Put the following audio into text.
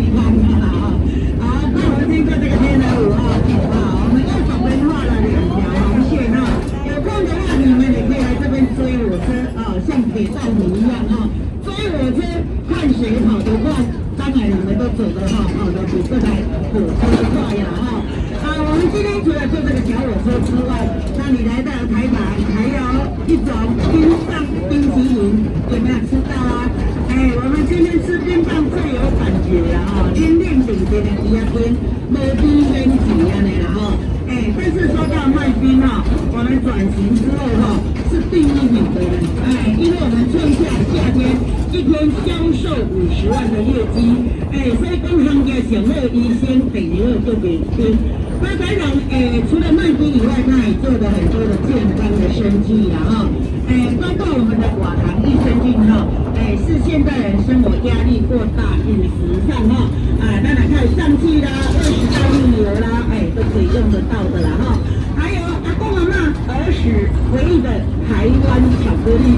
喜欢的啦哈。好，那我们经过这个天鹅湖哈，啊，我们右手边画了两条红线哈，有空的话你们也可以来这边追火车啊，像铁道迷一样哈，追火车看谁跑得快，当然你们都走得哈，跑得比这台火车快呀哈。啊，我们今天除了坐这个小火车之外，那你来到台南还有一种冰棒冰淇淋，有没有吃到啊？哎，我们今天吃冰棒最有感觉了哈，天天顶着的第二天，没冰先挤啊你了哈。哎，但是说到卖冰哈，我们转型之后哈，是第一名的人，哎，因为我们春夏夏天一天销售五十万的业绩，哎，所以讲行家上好医生，第二好就给冰。那台长，诶，除了卖冰以外，他也做了很多的健康的生计啦，哈，诶，包括我们的，是现代人生活压力过大，饮食上哈，啊，那来看上汽啦，二十大运油啦，哎，都可以用得到的啦，哈，还有阿公阿妈儿时回忆的台湾巧克力。